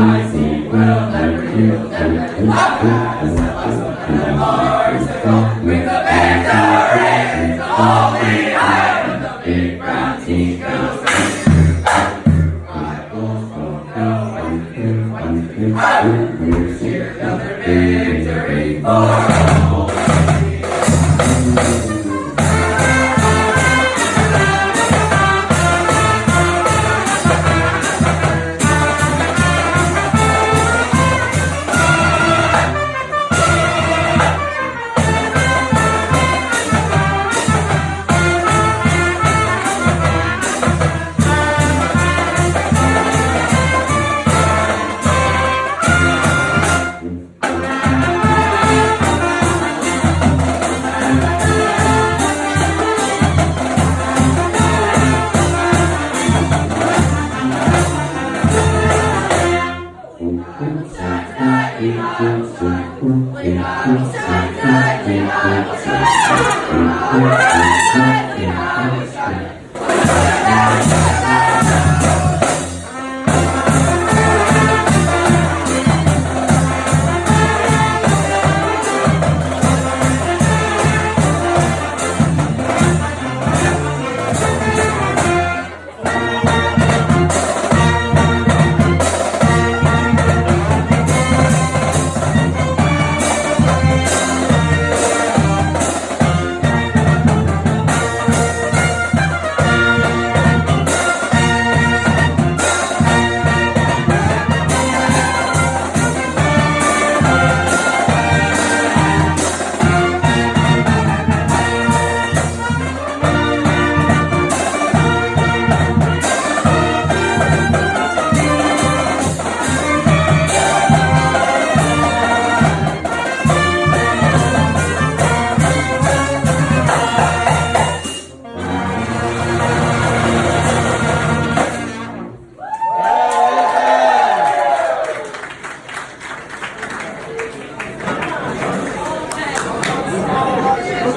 I see will never heal everything I've had is a lesson a victory all we have And the big brown teeth goes Rivals don't know what another victory Yeah.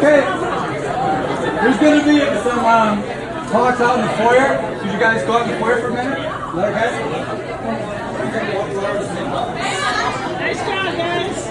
Okay. There's going to be some um, talks out in the foyer. Could you guys go out in the foyer for a minute? Is that okay? Nice job, guys.